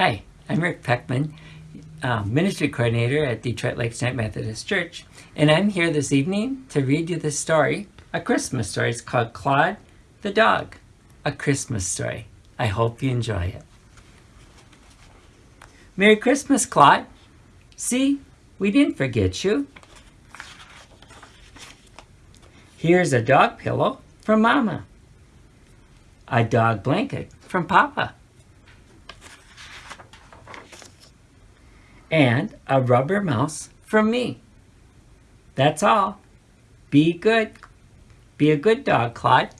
Hi, I'm Rick Peckman, uh, Ministry Coordinator at Detroit Lakes United Methodist Church, and I'm here this evening to read you this story, a Christmas story. It's called Claude the Dog, a Christmas story. I hope you enjoy it. Merry Christmas, Claude. See, we didn't forget you. Here's a dog pillow from Mama, a dog blanket from Papa. And a rubber mouse from me. That's all. Be good. Be a good dog, Claude.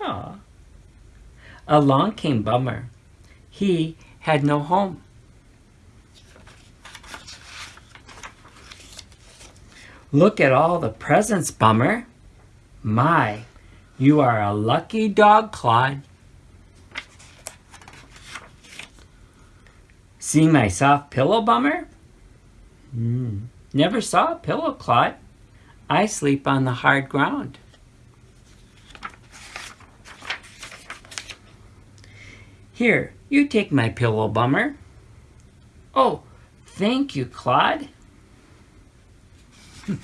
Aw. Along came Bummer. He had no home. Look at all the presents, Bummer. My, you are a lucky dog, Claude. See my soft pillow, Bummer? Mm. Never saw a pillow, Claude. I sleep on the hard ground. Here, you take my pillow, Bummer. Oh, thank you, Claude.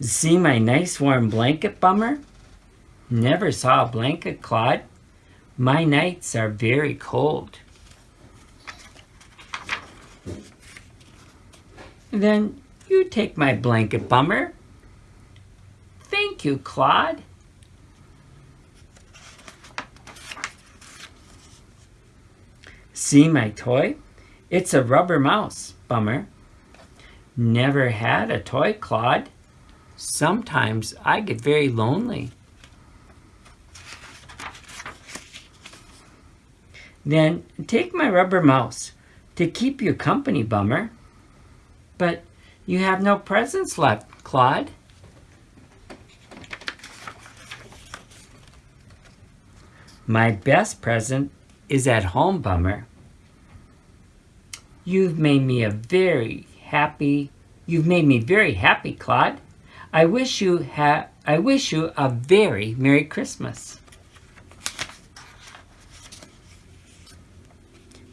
See my nice warm blanket, Bummer? Never saw a blanket, Claude. My nights are very cold. Then you take my blanket, Bummer. Thank you, Claude. See my toy? It's a rubber mouse, Bummer. Never had a toy, Claude. Sometimes I get very lonely. Then take my rubber mouse to keep you company, Bummer. But you have no presents left, Claude. My best present is at home, Bummer. You've made me a very happy, you've made me very happy, Claude. I wish you ha I wish you a very Merry Christmas.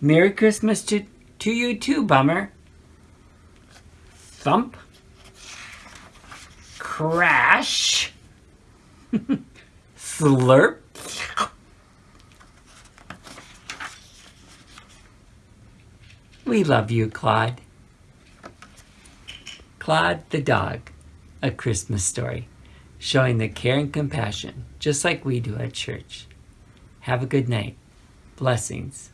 Merry Christmas to, to you too, Bummer. Thump. Crash. Slurp. We love you, Claude. Claude the dog, a Christmas story, showing the care and compassion, just like we do at church. Have a good night. Blessings.